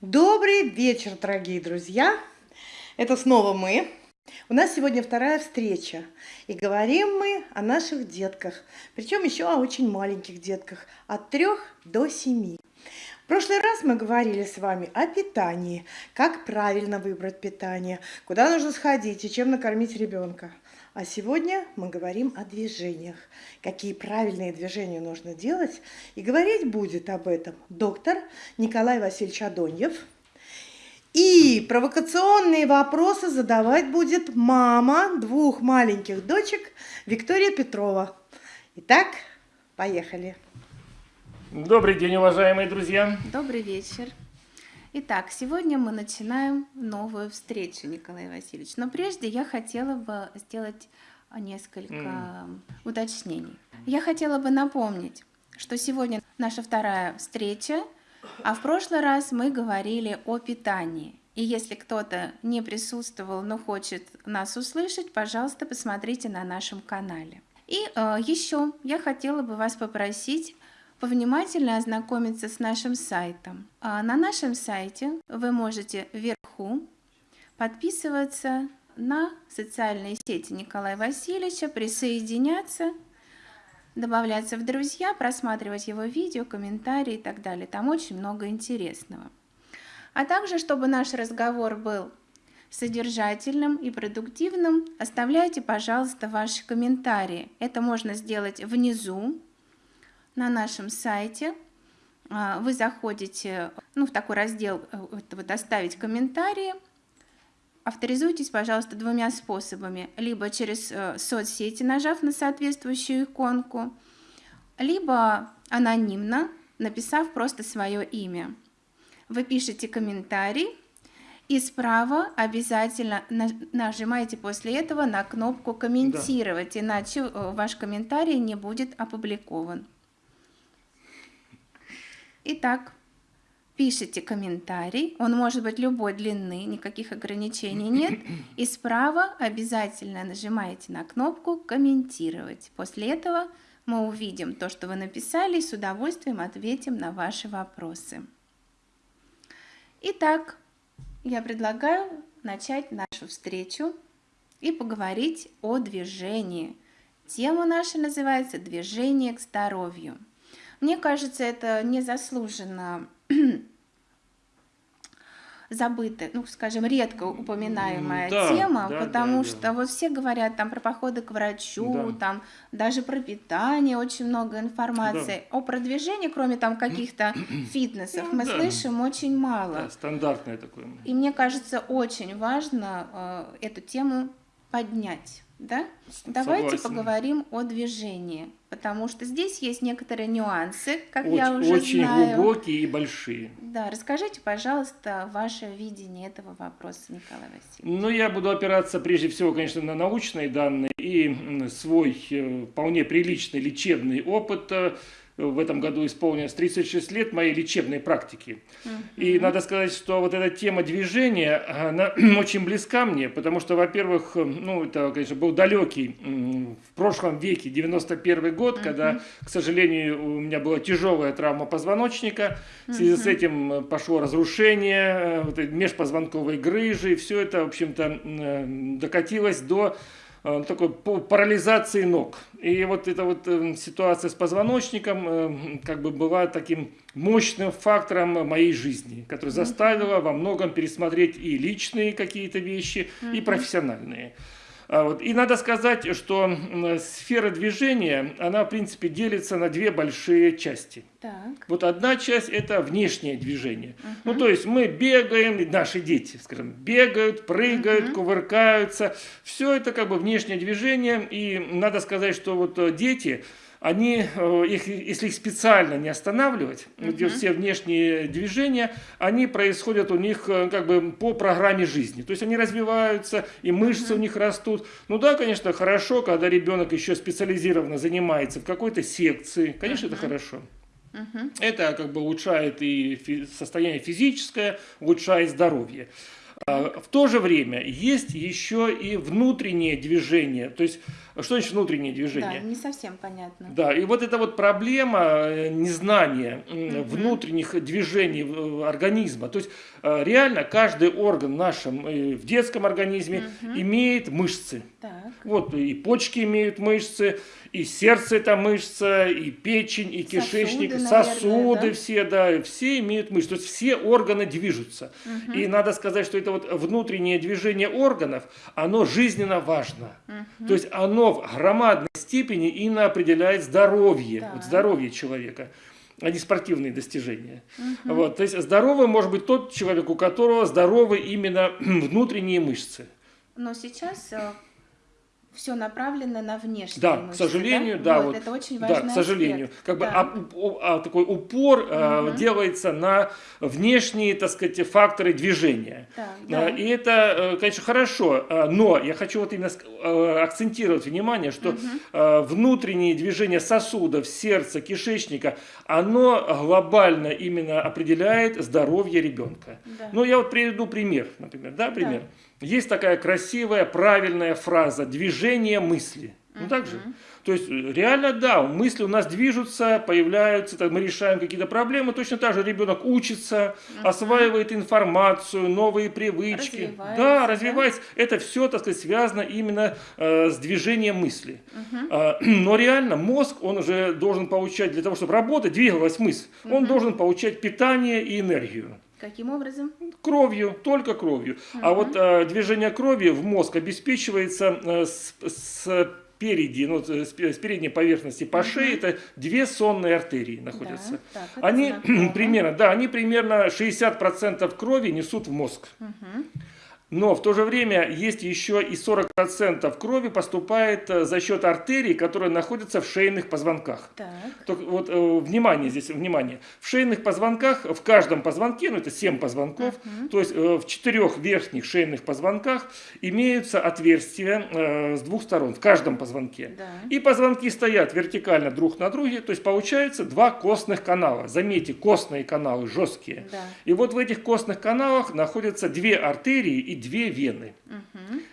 Добрый вечер, дорогие друзья! Это снова мы. У нас сегодня вторая встреча, и говорим мы о наших детках, причем еще о очень маленьких детках, от трех до семи. В прошлый раз мы говорили с вами о питании, как правильно выбрать питание, куда нужно сходить и чем накормить ребенка. А сегодня мы говорим о движениях, какие правильные движения нужно делать. И говорить будет об этом доктор Николай Васильевич Адоньев. И провокационные вопросы задавать будет мама двух маленьких дочек Виктория Петрова. Итак, поехали. Добрый день, уважаемые друзья. Добрый вечер. Итак, сегодня мы начинаем новую встречу, Николай Васильевич. Но прежде я хотела бы сделать несколько mm. уточнений. Я хотела бы напомнить, что сегодня наша вторая встреча, а в прошлый раз мы говорили о питании. И если кто-то не присутствовал, но хочет нас услышать, пожалуйста, посмотрите на нашем канале. И э, еще я хотела бы вас попросить повнимательно ознакомиться с нашим сайтом. А на нашем сайте вы можете вверху подписываться на социальные сети Николая Васильевича, присоединяться, добавляться в друзья, просматривать его видео, комментарии и так далее. Там очень много интересного. А также, чтобы наш разговор был содержательным и продуктивным, оставляйте, пожалуйста, ваши комментарии. Это можно сделать внизу на нашем сайте. А, вы заходите ну, в такой раздел э, вот, «Оставить комментарии». Авторизуйтесь, пожалуйста, двумя способами. Либо через э, соцсети, нажав на соответствующую иконку, либо анонимно, написав просто свое имя. Вы пишете комментарий, и справа обязательно нажимаете после этого на кнопку «Комментировать», да. иначе э, ваш комментарий не будет опубликован. Итак, пишите комментарий, он может быть любой длины, никаких ограничений нет. И справа обязательно нажимаете на кнопку «Комментировать». После этого мы увидим то, что вы написали, и с удовольствием ответим на ваши вопросы. Итак, я предлагаю начать нашу встречу и поговорить о движении. Тема наша называется «Движение к здоровью». Мне кажется, это незаслуженно забытая, ну, скажем, редко упоминаемая да, тема, да, потому да, что да. вот все говорят там про походы к врачу, да. там даже про питание очень много информации. Да. О продвижении, кроме там каких-то фитнесов, ну, мы да. слышим очень мало. Да, стандартное такое. И мне кажется, очень важно э, эту тему поднять. Да? Давайте поговорим о движении, потому что здесь есть некоторые нюансы, как очень, я уже очень знаю. Очень глубокие и большие. Да, расскажите, пожалуйста, ваше видение этого вопроса, Николай Васильевич. Ну, я буду опираться прежде всего, конечно, на научные данные и свой э, вполне приличный лечебный опыт э, в этом году исполнилось 36 лет моей лечебной практики. Uh -huh. И надо сказать, что вот эта тема движения, она очень близка мне, потому что, во-первых, ну, это, конечно, был далекий в прошлом веке, 91 год, uh -huh. когда, к сожалению, у меня была тяжелая травма позвоночника, в связи uh -huh. с этим пошло разрушение э, вот, межпозвонковой грыжи, и все это, в общем-то, э, докатилось до Э, такой парализации ног. И вот эта вот э, ситуация с позвоночником э, как бы была таким мощным фактором моей жизни, который заставила во многом пересмотреть и личные какие-то вещи, и профессиональные. А вот. И надо сказать, что сфера движения, она в принципе делится на две большие части. Так. Вот одна часть это внешнее движение. Угу. Ну то есть мы бегаем, наши дети, скажем, бегают, прыгают, угу. кувыркаются. Все это как бы внешнее движение. И надо сказать, что вот э, дети они, э, их, если их специально не останавливать, uh -huh. все внешние движения, они происходят у них э, как бы по программе жизни. То есть они развиваются, и мышцы uh -huh. у них растут. Ну да, конечно, хорошо, когда ребенок еще специализированно занимается в какой-то секции. Конечно, uh -huh. это хорошо. Uh. Это как бы улучшает и состояние физическое, улучшает здоровье. А, в то же время есть еще и внутреннее движение. То есть, что значит внутреннее движение? Да, не совсем понятно. Да, и вот эта вот проблема э, незнания внутренних движений э, организма. То есть, э, реально каждый орган в нашем, в детском организме имеет мышцы. Так. Вот и почки имеют мышцы, и сердце это мышца, и печень, и кишечник, Сосуды, сосуды, наверное, да? все, да, все имеют мышцы. То есть все органы движутся. Мгм. И надо сказать, что это вот внутреннее движение органов, оно жизненно важно. То есть оно в громадной степени именно определяет здоровье, Так. вот здоровье человека а не спортивные достижения. Вот, то есть здоровым может быть тот человек, у которого здоровы именно внутренние мышцы. Но сейчас все направлено на внешние Да, мышцы, к сожалению, да, вот, вот, это очень да, важный к сожалению, аспект. как бы Да. а- а такой упор э, Мгм. делается на внешние, так сказать, факторы движения. Так, А, да. И это, э, конечно, хорошо, а, но я хочу вот именно э, акцентировать внимание, что э, внутренние движения сосудов, сердца, кишечника, оно глобально именно определяет здоровье ребенка. Да. Ну, я вот приведу пример, например, да, пример. Есть такая красивая, правильная фраза «движение мысли». Ну, так же? То есть, э, реально, да, мысли у нас движутся, появляются, так, мы решаем какие-то проблемы. Точно так же ребенок учится, осваивает информацию, новые привычки. Развивается, да, да? развивается. Это все, так сказать, связано именно э, с движением мысли. А, но реально мозг, он уже должен получать, для того, чтобы работать, двигалась мысль, он должен получать питание и энергию. Каким образом? Кровью, только кровью. А вот э, движение крови в мозг обеспечивается э, с, с переди, ну, с, пе- с передней поверхности по шее, это две сонные артерии находятся. Да, так, Они знакомо. примерно, да, они примерно 60% крови несут в мозг. Но в то же время есть еще и 40% крови поступает э, за счет артерий, которые находятся в шейных позвонках. Так. Вот э, внимание здесь, внимание. В шейных позвонках, в каждом позвонке, ну это 7 позвонков, то есть э, в четырех верхних шейных позвонках имеются отверстия э, с двух сторон, в каждом позвонке. Да. И позвонки стоят вертикально друг на друге, то есть получается два костных канала. Заметьте, костные каналы жесткие. Да. И вот в этих костных каналах находятся две артерии и две вены.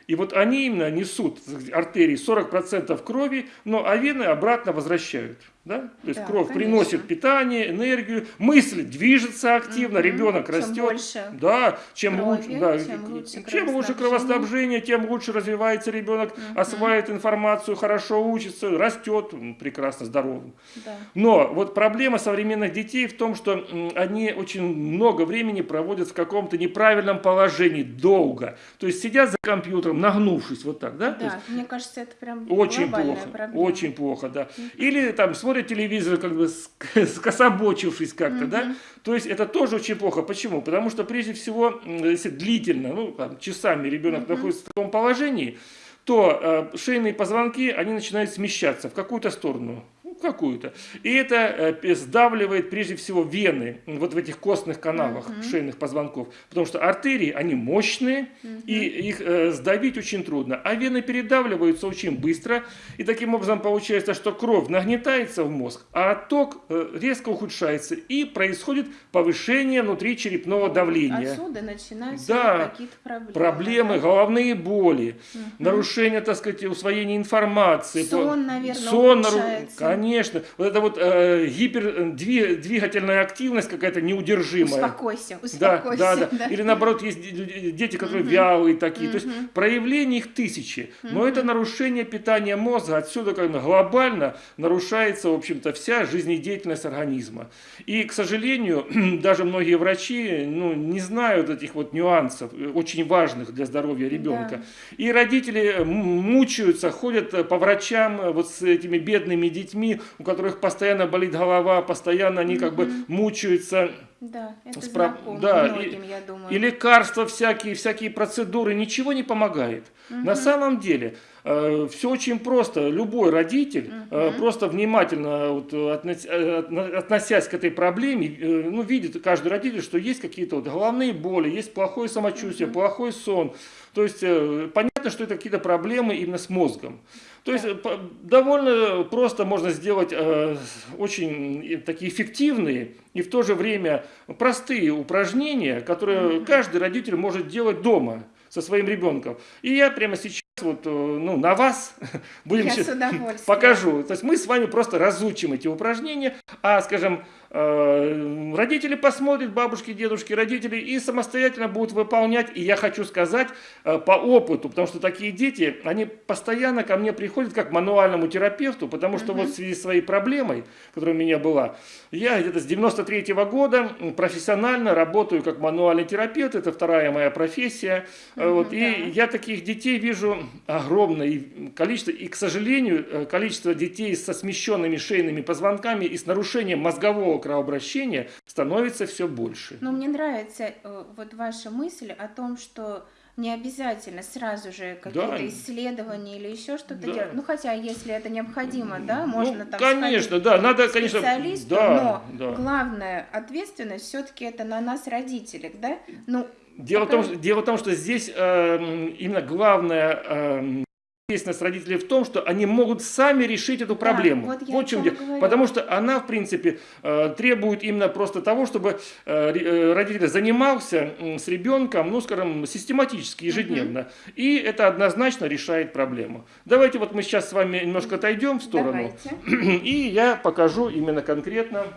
И вот они именно несут артерии 40% крови, но а вены обратно возвращают. Да? То есть Да, кровь конечно. приносит питание, энергию, мысль движется активно, Мгм. ребенок Чем растет. больше Да, чем крови, лучше, да, чем лучше чем лучше кровоснабжение. тем лучше развивается ребенок, осваивает информацию, хорошо учится, растет прекрасно здоровым. Да. Но вот проблема современных детей в том, что они очень много времени проводят в каком-то неправильном положении, долго. То есть сидят за компьютером, нагнувшись вот так, да? То есть Да, мне кажется, это прям очень плохо, проблема. очень плохо, да. Или там смотрят телевизор, как бы ск- скособочившись как-то, да. То есть это тоже очень плохо. Почему? Потому что прежде всего, если длительно, ну там, часами ребенок находится в таком положении, то э, шейные позвонки, они начинают смещаться в какую-то сторону. Какую-то. И это э, сдавливает прежде всего вены вот в этих костных каналах шейных позвонков. Потому что артерии, они мощные, и их э, сдавить очень трудно. А вены передавливаются очень быстро. И таким образом получается, что кровь нагнетается в мозг, а отток э, резко ухудшается. И происходит повышение внутричерепного давления. Отсюда начинаются Да, какие-то проблемы. Проблемы, да? головные боли, нарушение, так сказать, усвоения информации. Сон, наверное, Сон, нару- ухудшается. Конечно. Вот это вот э, гипердвигательная активность какая-то неудержимая. Успокойся, Да, успокойся. да, да, Или наоборот, есть де- де- дети, которые вялые такие. То есть проявлений их тысячи. Но это нарушение питания мозга. Отсюда как бы глобально нарушается, в общем-то, вся жизнедеятельность организма. И, к сожалению, даже многие врачи ну, не знают этих вот нюансов, э, очень важных для здоровья ребенка. И родители мучаются, ходят э, по врачам э, вот с этими бедными детьми, у которых постоянно болит голова, постоянно они как бы мучаются. Да, это Спра- знакомо да, и- многим, я думаю. И лекарства всякие, всякие процедуры, ничего не помогает. На самом деле все очень просто. Любой родитель, э, просто внимательно вот, э, относ- э, отно- относясь к этой проблеме, э, ну, видит каждый родитель, что есть какие-то вот головные боли, есть плохое самочувствие, плохой сон. То есть э, понятно, что это какие-то проблемы именно с мозгом. То есть э, довольно просто можно сделать э, очень такие эффективные и в то же время простые упражнения, которые каждый родитель может делать дома со своим ребенком. И я прямо сейчас вот, ну, на вас будем я покажу. То есть мы с вами просто разучим эти упражнения, а, скажем, Э, родители посмотрят, бабушки, дедушки, родители, и самостоятельно будут выполнять. И я хочу сказать э, по опыту, потому что такие дети, они постоянно ко мне приходят как к мануальному терапевту, потому что угу. вот в связи с своей проблемой, которая у меня была, я где-то с 93 -го года профессионально работаю как мануальный терапевт, это вторая моя профессия. Угу, вот, да. И я таких детей вижу огромное количество, и, к сожалению, количество детей со смещенными шейными позвонками и с нарушением мозгового кровообращения становится все больше. Но мне нравится э, вот ваша мысль о том, что не обязательно сразу же какие-то да. исследования или еще что-то да. делать. Ну, хотя, если это необходимо, да, ну, можно ну, там конечно, да, надо, конечно, да, но да. главная ответственность все-таки это на нас, родителях, да? Ну, Дело, пока... в том, дело в том, что здесь э, именно главное э, ответственность родителей в том, что они могут сами решить эту проблему. Да, вот вот чем дело. Потому что она, в принципе, э, требует именно просто того, чтобы э, э, родитель занимался с ребенком, ну, скажем, систематически, ежедневно. Угу. И это однозначно решает проблему. Давайте вот мы сейчас с вами немножко отойдем в сторону. Давайте. И я покажу именно конкретно,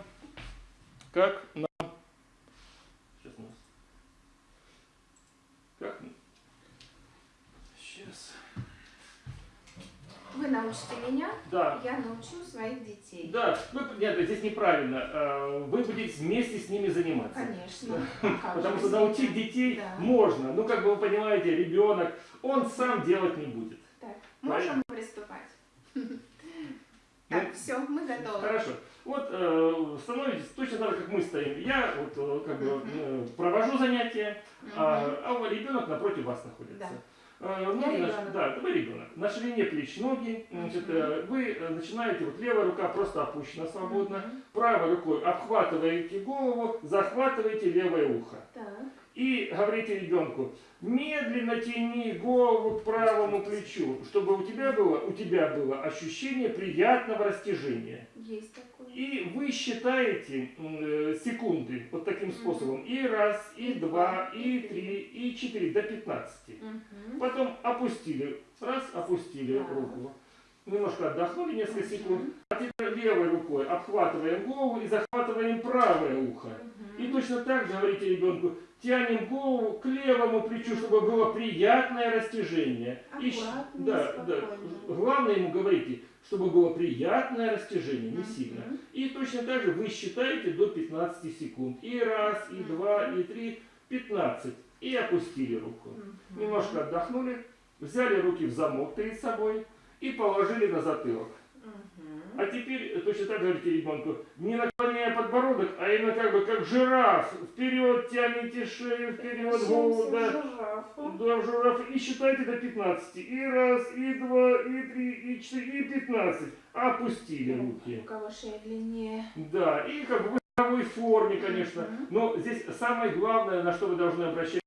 как научите меня, да. я научу своих детей. Да, ну, нет, здесь неправильно. А, вы будете вместе с ними заниматься. Конечно. Потому что научить детей можно. Ну, как бы вы понимаете, ребенок, он сам делать не будет. Так, можем приступать. Так, ну, все, мы готовы. Хорошо. Вот э, становитесь точно так, как мы стоим. Я вот э, как бы э, провожу занятия, а, а ребенок напротив вас находится. Да. Ноги, э, ну, на, да, вы ребенок. На ширине плеч ноги. Значит, uh Вы э, начинаете, вот левая рука просто опущена свободно. Правой рукой обхватываете голову, захватываете левое ухо. Так. И говорите ребенку, медленно тяни голову к правому плечу, чтобы у тебя было, у тебя было ощущение приятного растяжения. Есть такое. И вы считаете э, секунды вот таким способом. И раз, и, два, и три, и четыре, до 15. Угу. Потом опустили, раз, опустили руку. Немножко отдохнули несколько секунд. А теперь левой рукой обхватываем голову и захватываем правое ухо. И точно так же говорите ребенку, тянем голову к левому плечу, чтобы было приятное растяжение. и, да, да. Главное ему говорите, чтобы было приятное растяжение, не сильно. И точно так же вы считаете до 15 секунд. И раз, и два, и три, 15. И опустили руку. Немножко отдохнули, взяли руки в замок перед собой и положили на затылок. А теперь точно так говорите ребенку, не наклоняя подбородок, а именно как бы как жираф. Вперед тяните шею, вперед голову. Да, да, в жираф. И считайте до 15. И раз, и два, и три, и четыре, и 15. Опустили руки. У кого шея длиннее. Да, и как бы в форме, конечно. Но здесь самое главное, на что вы должны обращать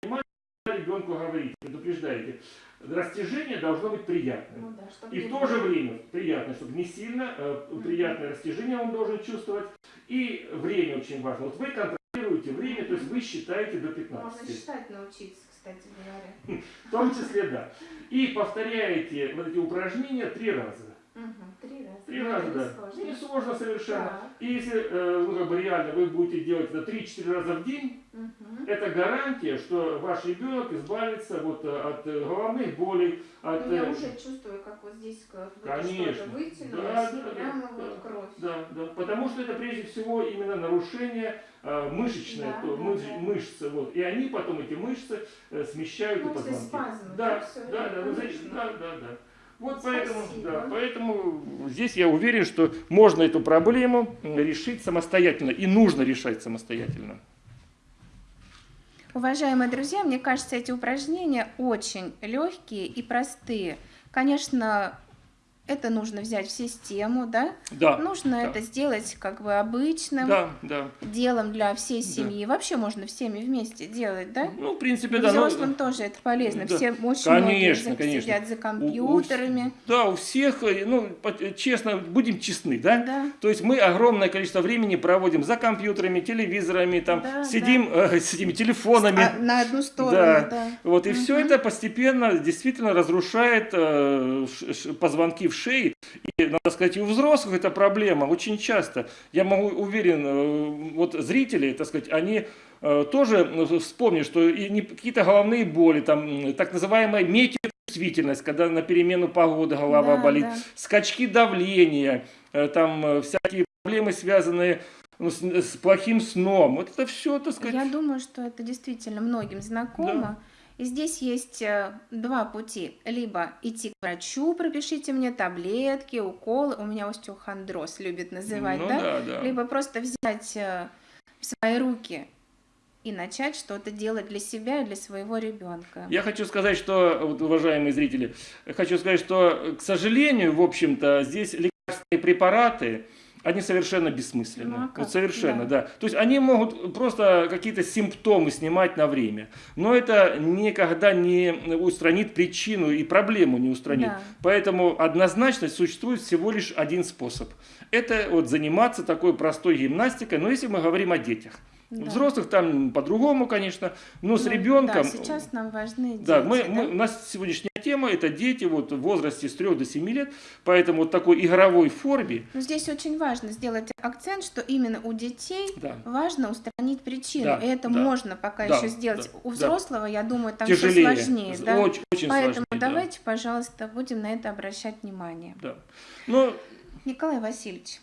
ребенку говорите, предупреждаете растяжение должно быть приятным. Ну, да, и в то же время приятно, чтобы не сильно, э, приятное растяжение он должен чувствовать. И время очень важно. Вот вы контролируете время, то есть вы считаете до 15. Можно считать научиться, кстати говоря. В том числе, да. И повторяете вот эти упражнения три раза. Угу, три раза. Три раза, да. Сложно. Не сложно совершенно. Да. И если э, ну, как бы реально вы будете делать это 3-4 раза в день, угу. это гарантия, что ваш ребенок избавится вот э, от э, головных болей. От, ну, я уже чувствую, как вот здесь Конечно. вытянулось, да, да, прямо да, вот да, кровь. Да, да, потому что это прежде всего именно нарушение э, да, мыш, да, мышцы. Вот, и они потом, эти мышцы, э, смещают ну, и позвонки. Спазмы, да, да, да, да, ну, да, да, да. Вот поэтому, да, поэтому здесь я уверен, что можно эту проблему решить самостоятельно и нужно решать самостоятельно. Уважаемые друзья, мне кажется, эти упражнения очень легкие и простые. Конечно, это нужно взять в систему, да? Да. Нужно да. это сделать как бы обычным Да, да. делом для всей Да. семьи. Вообще можно всеми вместе делать, да? Ну, в принципе, да. Взрослым тоже это полезно. да. Все очень Конечно, многие конечно. сидят за У- у- компьютерами. да, у всех, э, ну, по- честно, будем честны, да? Да. То есть мы огромное количество времени проводим за компьютерами, телевизорами, там, Да, сидим э, с этими телефонами. А, на одну сторону, Да. да. Вот, и все Мгм. это постепенно действительно разрушает э, позвонки в шее. И, надо сказать, и у взрослых это проблема очень часто. Я могу уверен, э, вот зрители, так сказать, они э, тоже ну, вспомнят, что какие-то головные боли, там, так называемая метеочувствительность, когда на перемену погоды голова Да, болит, да. скачки давления, э, там всякие проблемы, связанные ну, с, с плохим сном. Вот это все, так сказать, Я думаю, что это действительно многим знакомо. И здесь есть э, два пути. Либо идти к врачу, пропишите мне таблетки, уколы. У меня остеохондроз любит называть, ну, да? да, да. Либо просто взять э, в свои руки и начать что-то делать для себя и для своего ребенка. Я хочу сказать, что, вот, уважаемые зрители, хочу сказать, что, к сожалению, в общем-то, здесь лекарственные препараты, они совершенно бессмысленны. Ну, а вот совершенно, Да. да. То есть они могут просто какие-то симптомы снимать на время, но это никогда не устранит причину и проблему не устранит. Да. Поэтому однозначно существует всего лишь один способ. Это вот заниматься такой простой гимнастикой, но если мы говорим о детях. Да. Взрослых там по-другому, конечно, но с Ну, ребенком... Да, сейчас нам важны дети. Да, мы, да? мы- у нас сегодняшняя тема это дети вот, в возрасте с 3 до 7 лет, поэтому вот такой игровой форме, Но здесь очень важно сделать акцент, что именно у детей да, важно устранить причину. Да, и это да, можно пока да, еще сделать. да, у да. взрослого, я думаю, там все тяжелее, сложнее. З- Да? очень, очень Поэтому сложнее. да. давайте, пожалуйста, будем на это обращать внимание. Да. Ну, Николай Васильевич,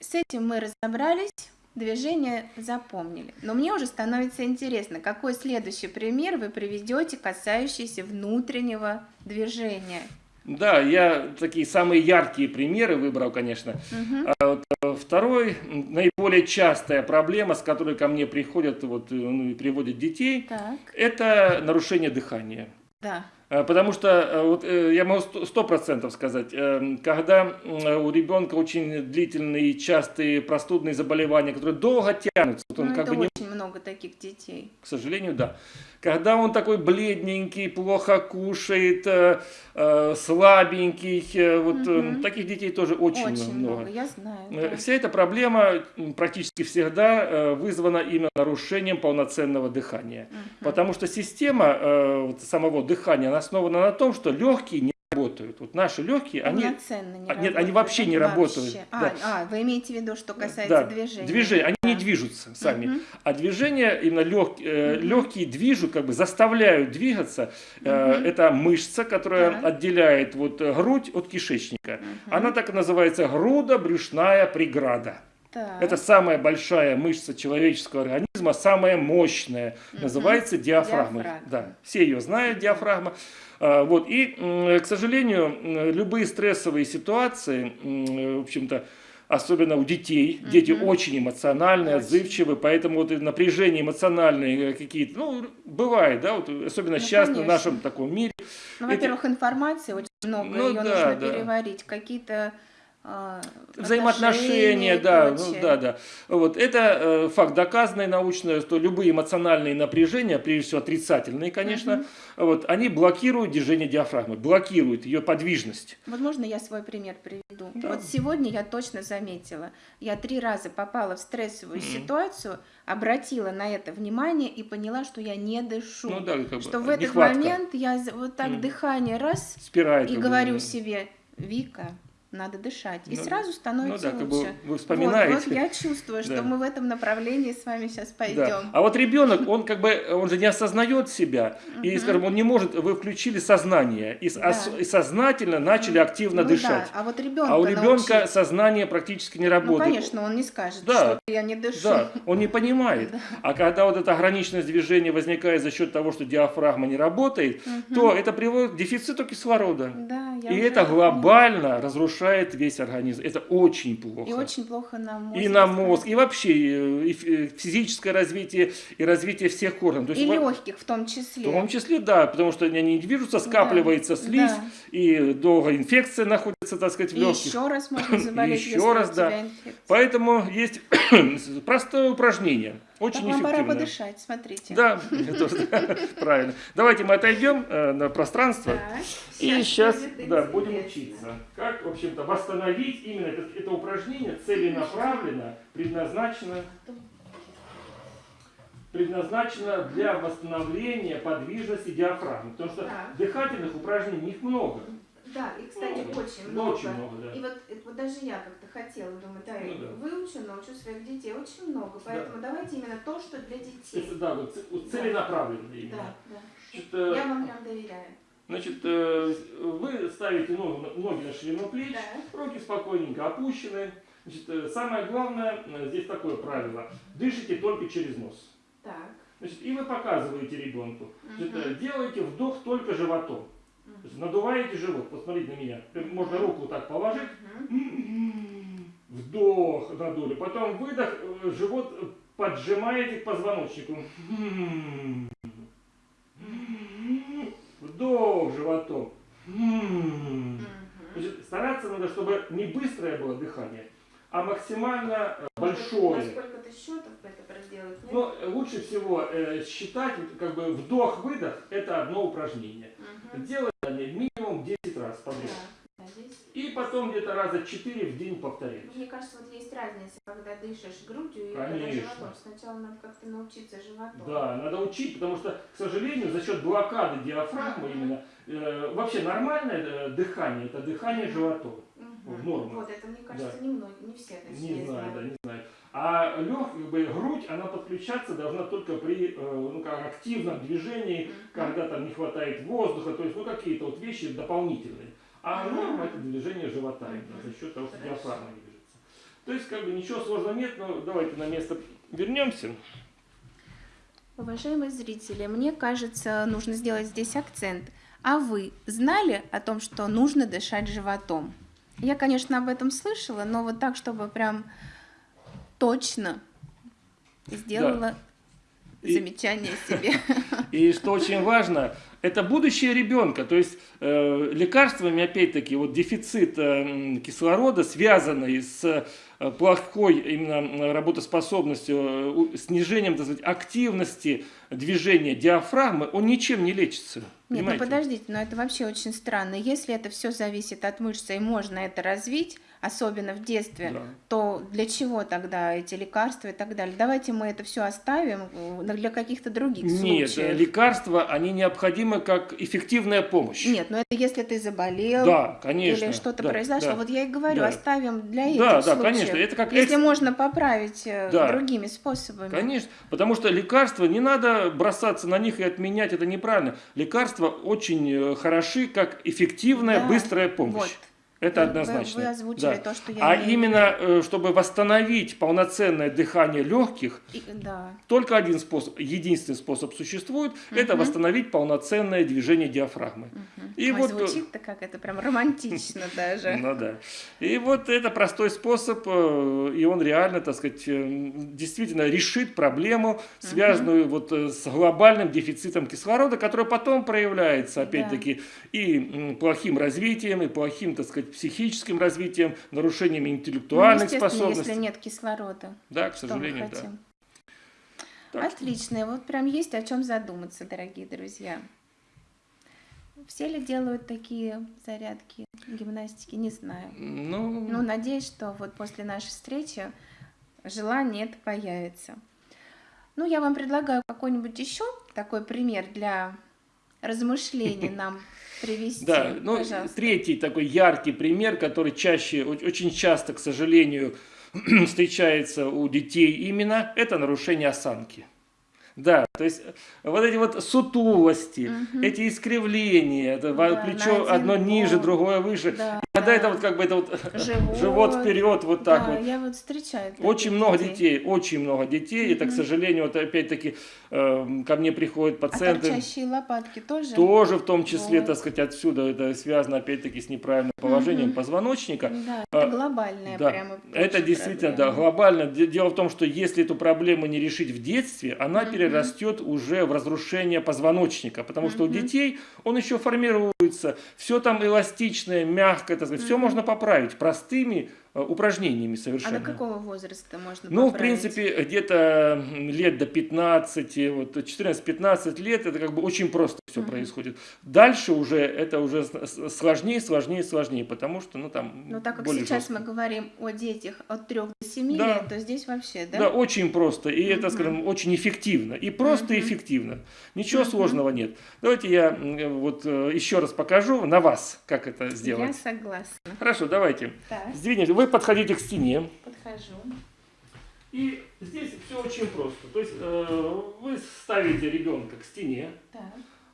с этим мы разобрались, движение запомнили. Но мне уже становится интересно, какой следующий пример вы приведете, касающийся внутреннего движения. да, я такие самые яркие примеры выбрал, конечно. Мгм. А вот, э, второй, наиболее частая проблема, с которой ко мне приходят вот, э, ну, и приводят детей, Так, это нарушение дыхания. да. А, Потому что э, вот, э, я могу сто- процентов сказать, э, когда у ребенка очень длительные, частые простудные заболевания, которые долго тянутся, вот он Ну, как это бы не очень много таких детей. к сожалению, да. Когда он такой бледненький, плохо кушает, э, э, слабенький, э, вот э, Мгм. таких детей тоже очень, Очень, много. много. я знаю. Э, да. Вся эта проблема практически всегда э, вызвана именно нарушением полноценного дыхания. Мгм. Потому что система э, вот самого дыхания она основана на том, что легкие не работают. Вот наши легкие, они Полноценно не а, нет, они вообще не да? работают. А, да. а, вы имеете в виду, что касается да, движения? движения, они не Да. движутся сами. Мгм. А движение, именно лег, э, Мгм. легкие движут, как бы заставляют двигаться. Э, это мышца, которая Так. отделяет вот, э, грудь от кишечника. Мгм. Она так и называется грудо-брюшная преграда. Так. Это самая большая мышца человеческого организма, самая мощная. Мгм. Называется диафрагмой. Диафрагма. Да, все ее знают, диафрагма. А, Вот. И, к сожалению, любые стрессовые ситуации, в общем-то, особенно у детей, дети Мгм. очень эмоциональные, Очень. отзывчивы, поэтому вот и напряжения эмоциональные какие-то, ну, бывает, да, вот, особенно Ну, сейчас в конечно. нашем таком мире. Ну, во-первых, информации очень много, Ну ее да, нужно да. переварить. Какие-то Взаимоотношения, отношения и да, ну, да, да. Вот это э, факт доказанный научно, что любые эмоциональные напряжения, прежде всего отрицательные, конечно, вот, они блокируют движение диафрагмы, блокируют ее подвижность. Возможно, я свой пример приведу. Да. Вот сегодня я точно заметила. Я три раза попала в стрессовую Мгм. ситуацию, обратила на это внимание и поняла, что я не дышу. Ну да, как бы что в этот нехватка. момент я вот так Мгм. дыхание раз спирает. и говорю себе, Вика, надо дышать. И Ну, сразу Ну становится да, как бы лучше. вы Вот, вспоминаете. вот я чувствую, что Да. мы в этом направлении с вами сейчас Да. пойдем. А вот ребенок, он как бы, он же не осознает себя, и, Мгм. скажем, он не может, вы включили сознание, и, Да. ос- и сознательно начали активно Ну дышать. Да, а вот ребенка А у ребенка научить. сознание практически не Ну, работает. конечно, он не скажет, Да. что я не дышу. Да, он не понимает. А когда вот эта ограниченность движения возникает за счет того, что диафрагма не работает, Мгм. то это приводит к дефициту кислорода. Да, я И уже это глобально разрушает весь организм. Это очень плохо. И очень плохо на мозг. И на мозг, и вообще и э, физическое развитие, и развитие всех органов. То И во- легких в том числе. В том числе, да, потому что они не движутся, скапливается Да, слизь, да. и долго инфекция находится, так сказать, в И легких. еще раз можно заболеть, еще раз, да. инфекция. Поэтому есть простое упражнение, очень Так вам пора подышать, смотрите. Да, да, правильно. Давайте мы отойдем э, на пространство. И сейчас да, будем учиться, как, в общем-то, восстановить именно это, упражнение целенаправленно, предназначено, предназначено для восстановления подвижности диафрагмы. Потому что Так. дыхательных упражнений их много. Да, и, кстати, Много. очень Ну, много. очень много, да. И вот, вот даже я как-то хотела, думаю, да, я Ну да. выучу, научу своих детей, очень много. Поэтому давайте именно то, что для детей. Это, да, вот целенаправленно именно. Да, да. Значит, э, Я вам прям доверяю. Значит, э, вы ставите ноги, ноги на ширину плеч, Да. руки спокойненько опущены. Значит, э, самое главное, здесь такое правило, дышите только через нос. Так. Значит, и вы показываете ребенку, значит, Мгм. э, делаете вдох только животом. Надуваете живот, посмотрите на меня. Можно руку так положить, Мгм. Вдох надули, потом выдох, э, живот э, поджимаете к позвоночнику. Вдох животом. Значит, стараться надо, чтобы не быстрое было дыхание, а максимально э, На большое. сколько-то счетов это проделать? Но лучше всего э, считать, как бы вдох-выдох, это одно упражнение. Делать они минимум 10 раз подряд. Да. И потом где-то раза 4 в день повторять. Мне кажется, вот есть разница, когда дышишь грудью и когда Конечно. животом. Сначала надо как-то научиться животом. Да, надо учить, потому что, к сожалению, за счет блокады диафрагмы Мгм. именно, э, вообще нормальное э, дыхание, это дыхание животом. Мгм. норма. Вот это, мне кажется, Да. не многие, не все точнее Не знаю, знают. да, не знаю. А лег, как бы, грудь, она подключаться должна только при э, ну, как, активном движении, Мгм. когда там не хватает воздуха, то есть ну, какие-то вот вещи дополнительные. А норма это движение живота за счет того, что диафрагма движется. То есть как бы ничего сложного нет, но давайте на место вернемся. Уважаемые зрители, мне кажется, нужно сделать здесь акцент. А вы знали о том, что нужно дышать животом? Я, конечно, об этом слышала, но вот так, чтобы прям точно сделала замечание себе. И что очень важно, это будущее ребенка. То есть э, лекарствами, опять-таки, вот дефицит э, кислорода, связанный с э, плохой именно работоспособностью, э, снижением, так сказать, активности движения диафрагмы, он ничем не лечится. Нет, ну подождите, но это вообще очень странно. Если это все зависит от мышцы и можно это развить, особенно в детстве, Да. то для чего тогда эти лекарства и так далее? Давайте мы это все оставим э, для каких-то других Нет, случаев. лекарства, они необходимы как эффективная помощь. Нет, но это если ты заболел Да, конечно. или что-то да, произошло. да. Вот я и говорю, Да. оставим для этих Да, да, случаев. конечно, это как Если экс- можно поправить э, Да. другими способами. Конечно, потому что лекарства, не надо бросаться на них и отменять, это неправильно. Лекарства очень э, хороши, как эффективная, Да, быстрая помощь. вот. Это Вы- однозначно. Вы, озвучили Да. то, что я А имею именно, э, чтобы восстановить полноценное дыхание легких, И- да. только один способ, единственный способ существует, это Мгм. восстановить полноценное движение диафрагмы. Мгм. И Ой, вот, э, звучит-то как это прям романтично даже. Ну да. И вот это простой способ, э, и он реально, так сказать, действительно решит проблему, связанную вот с глобальным дефицитом кислорода, который потом проявляется, опять-таки, и плохим развитием, и плохим, так сказать, психическим развитием, нарушениями Ну, интеллектуальных естественно, способностей. если нет кислорода. Да, к сожалению, да. Так что- Отлично. Вот прям есть о чем задуматься, дорогие друзья. Все ли делают такие зарядки, гимнастики, не знаю. Ну, Ну, надеюсь, что вот после нашей встречи желание это появится. Ну, я вам предлагаю какой-нибудь еще такой пример для размышлений нам привести. Да, ну пожалуйста. третий такой яркий пример, который чаще, очень часто, к сожалению, встречается у детей именно, это нарушение осанки. Да, то есть э, вот эти вот сутулости, Мгм. эти искривления, это Да, плечо одно ниже, бок. другое выше, Да. Когда это вот как бы это вот Живот. живот вперед, вот так да, вот. я вот встречаю. Очень много детей, очень много детей. Это, к сожалению, вот опять-таки э, ко мне приходят А пациенты. торчащие лопатки тоже? Тоже в том числе, Вот. так сказать, отсюда это связано опять-таки с неправильным положением позвоночника. Да, А, это глобальная Да, прямо. это действительно, да, проблема. глобально. Де- Дело в том, что если эту проблему не решить в детстве, она Мгм. Перерастет уже в разрушение позвоночника, потому что у детей он еще формируется, все там эластичное, мягкое, так сказать, все можно поправить простыми э, упражнениями А совершенно. до какого возраста можно Ну, в поправить? принципе, где-то лет до 15, вот 14-15 лет, это как бы очень просто все Мгм. происходит. Дальше уже это уже сложнее, сложнее, сложнее, потому что, ну, там Но так как сейчас жестко. мы говорим о детях от 3 до 7 Да. лет, то здесь вообще, да? Да, очень просто. И это, Мгм. скажем, очень эффективно. И просто Мгм. эффективно. Ничего Мгм. сложного нет. Давайте я м, вот э, еще раз покажу на вас, как это Я сделать. согласна. Хорошо, давайте. Так, Сдвинемся. Вы подходите к стене. подхожу. И здесь все очень просто. То есть э, вы ставите ребенка к стене. Так.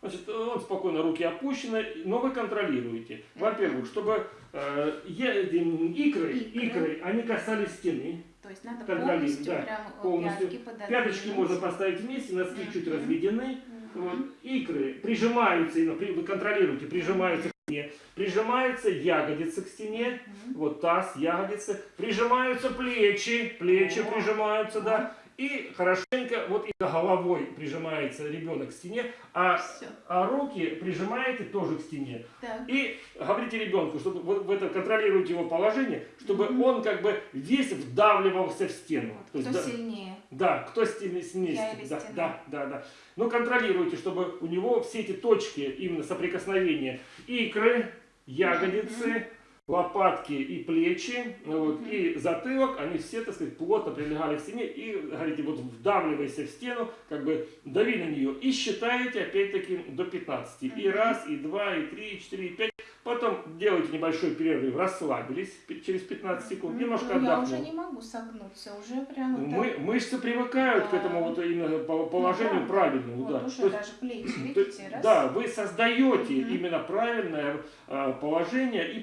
Значит, он спокойно, руки опущены, но вы контролируете. Во-первых, чтобы э, икры, Икры. икры, они касались стены. То есть надо полностью да, прям э, полностью. пятки пододвинуть. Пяточки можно поставить вместе, носки чуть Мгм. разведены. Вот, икры прижимаются, при- вы контролируете, прижимаются стене. Прижимаются ягодицы к стене. Мгм. Вот таз, ягодицы. Прижимаются плечи, плечи О. прижимаются, да. И хорошенько, вот и головой прижимается ребенок к стене, а, а руки прижимаете тоже к стене. Так. И говорите ребенку, чтобы вот в это контролируйте его положение, чтобы Мгм. он как бы весь вдавливался в стену. То есть, да, сильнее? Да, кто стены сильнее. Да, да, да, да. Но контролируйте, чтобы у него все эти точки именно соприкосновения икры, ягодицы, лопатки и плечи, вот, и затылок, они все, так сказать, плотно прилегали к стене и, говорите, вот вдавливайся в стену, как бы дави на нее и считаете опять-таки до 15. И раз, и два, и три, и четыре, и пять. Потом делаете небольшой перерыв, расслабились через 15 секунд, Ну, немножко я отдохнули. уже не могу согнуться, уже прямо так. Мы, мышцы привыкают к Да. этому вот именно по- положению Ну, правда. правильному. Вот да. уже То даже плечи, видите, раз. да, вы создаете именно правильное а, положение и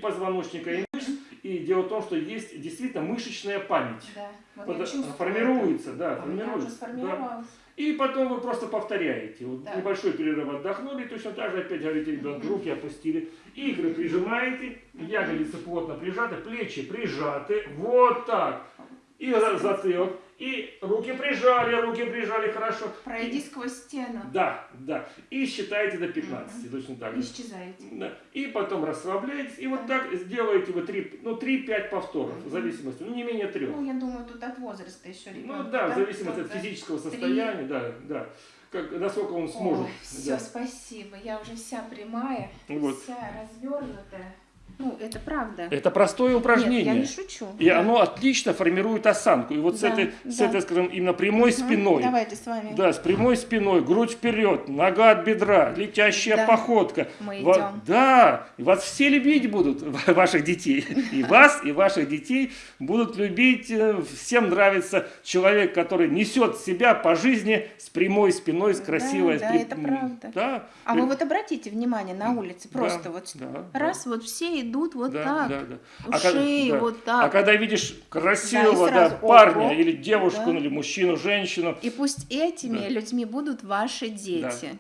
позвоночника, и мышц. И дело в том, что есть действительно мышечная память. Да, вот Вот, формируется, да, это. Меня уже формируется. да. И потом вы просто повторяете. Вот Да. Небольшой перерыв отдохнули, точно так же опять говорите Мгм. руки опустили. Икры прижимаете, ягодицы плотно прижаты, плечи прижаты. Вот так. И за- затылок. И руки прижали, руки прижали хорошо. Пройди сквозь стену. Да, да. И считаете до 15, точно так же. Исчезаете. Да. И потом расслабляетесь. И вот так сделаете вы 3, ну, 3-5 повторов, в зависимости, ну не менее трех. Ну, я думаю, тут от возраста еще Ну ребенка. да, в зависимости от физического три. состояния, да, да. Как, насколько он сможет. Ой, все, да. спасибо. Я уже вся прямая, Вот. вся развернутая. Ну, это правда. Это простое Нет, упражнение. я не шучу. И Да. оно отлично формирует осанку. И вот с, Да, этой, с да. этой, скажем, именно прямой Мгм, спиной. Давайте с вами. Да, с прямой спиной, грудь вперед, нога от бедра, летящая Да. походка. Мы идем. Да, и вас все любить будут, ваших детей. И вас, и ваших детей будут любить. э, Всем нравится человек, который несет себя по жизни с прямой спиной, с Да, красивой. с да, при- это правда. Да. А вы вот обратите внимание на улице, Да, просто вот да, раз, вот все идут вот да, так. да, да. У А шеи да. вот А так. когда видишь красивого Да, сразу, да, парня ого, или девушку, да. или мужчину, женщину, И пусть этими Да. людьми будут ваши дети.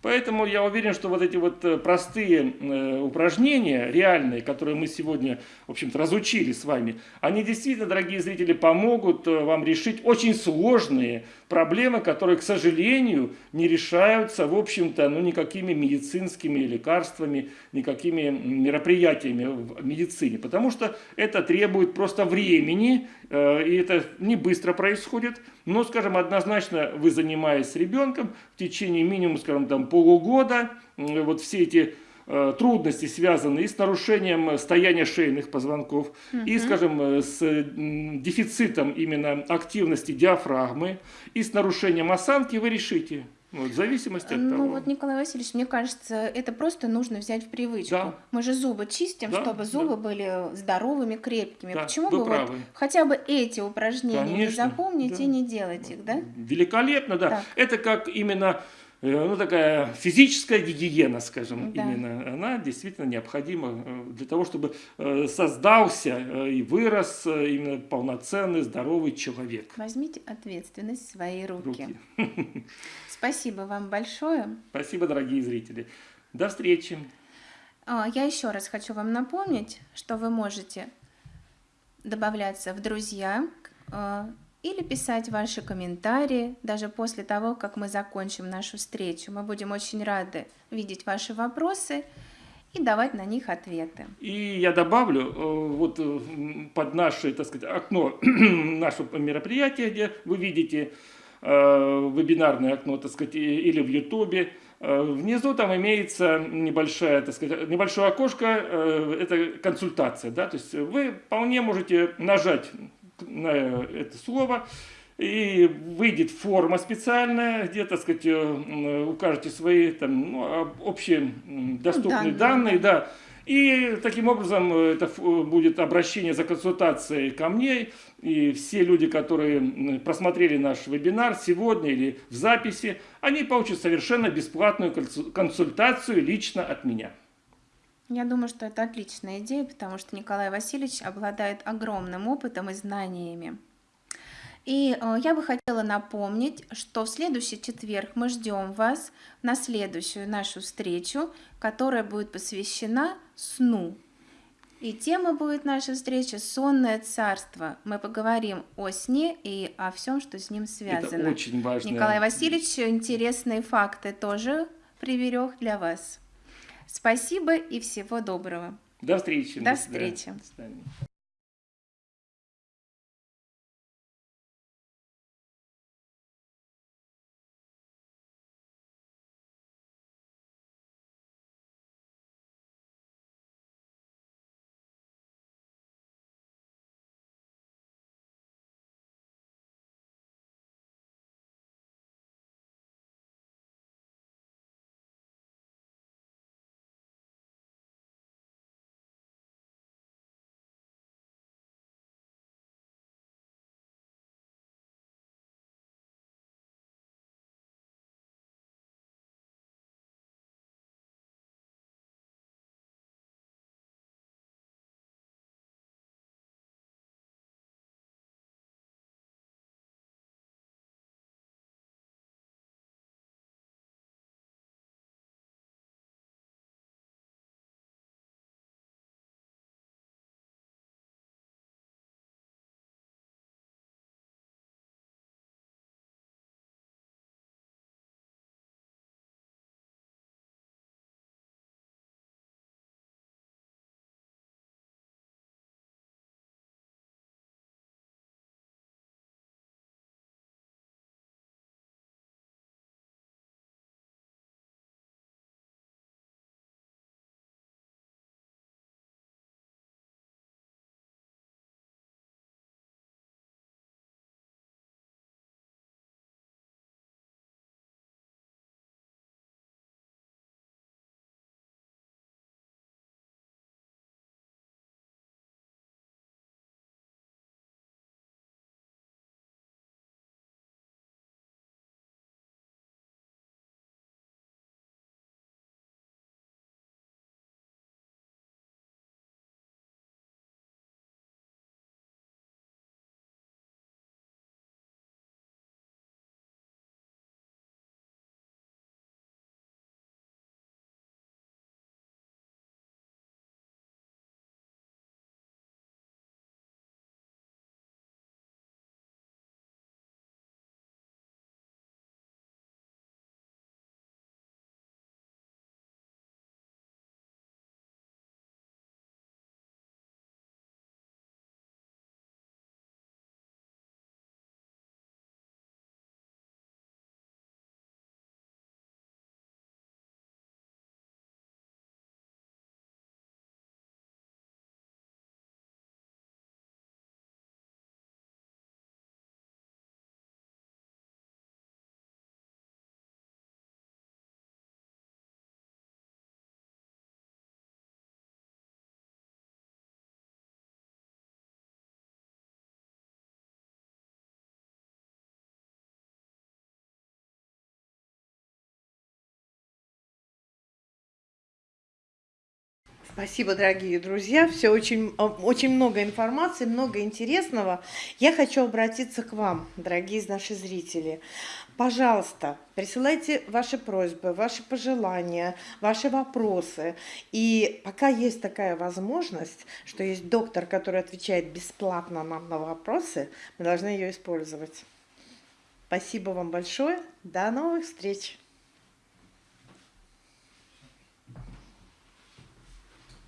Поэтому я уверен, что вот эти вот э, простые э, упражнения, реальные, которые мы сегодня, в общем-то, разучили с вами, они действительно, дорогие зрители, помогут э, вам решить очень сложные проблемы, которые, к сожалению, не решаются, в общем-то, ну, никакими медицинскими лекарствами, никакими мероприятиями в медицине, потому что это требует просто времени, и это не быстро происходит, но, скажем, однозначно вы, занимаясь ребенком в течение минимум, скажем, там полугода, вот все эти э, трудности связаны и с нарушением э, стояния шейных позвонков, и, скажем, э, с дефицитом именно активности диафрагмы, и с нарушением осанки вы решите. Вот, в зависимости от Ну того. вот, Николай Васильевич, мне кажется, это просто нужно взять в привычку. Да. Мы же зубы чистим, Да, чтобы да. зубы были здоровыми, крепкими. Да, Почему бы вот правы. хотя бы эти упражнения не Конечно, запомнить да. и не делать их, да? Великолепно, да. Так. Это как именно ну, такая физическая гигиена, скажем, Да. именно, она действительно необходима э, для того, чтобы э, создался э, и вырос э, именно полноценный, здоровый человек. Возьмите ответственность в свои руки. Руки. Спасибо вам большое. Спасибо, дорогие зрители. До встречи. А, Я еще раз хочу вам напомнить, что вы можете добавляться в друзья или писать ваши комментарии даже после того, как мы закончим нашу встречу. Мы будем очень рады видеть ваши вопросы и давать на них ответы. И я добавлю, э, вот э, под наше, так сказать, окно нашего мероприятия, где вы видите э, вебинарное окно, так сказать, или в Ютубе, внизу там имеется небольшая, так сказать, небольшое окошко, это консультация, да, то есть вы вполне можете нажать на это слово, и выйдет форма специальная, где, так сказать, э, м, укажете свои там, ну, об- общие доступные данные, данные, да. И таким образом э, это э, будет обращение за консультацией ко мне. И все люди, которые просмотрели наш вебинар сегодня или в записи, они получат совершенно бесплатную консу- консультацию лично от меня. Я думаю, что это отличная идея, потому что Николай Васильевич обладает огромным опытом и знаниями. И э, я бы хотела напомнить, что в следующий четверг мы ждем вас на следующую нашу встречу, которая будет посвящена сну. И тема будет наша встреча «Сонное царство». Мы поговорим о сне и о всем, что с ним связано. Это очень важно. Николай Васильевич интересные факты тоже приберег для вас. Спасибо и всего доброго. До встречи. До встречи. До свидания. Спасибо, дорогие друзья. Все очень, э, очень много информации, много интересного. Я хочу обратиться к вам, дорогие наши зрители. Пожалуйста, присылайте ваши просьбы, ваши пожелания, ваши вопросы. И пока есть такая возможность, что есть доктор, который отвечает бесплатно нам на вопросы, мы должны ее использовать. Спасибо вам большое. До новых встреч.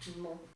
Ну.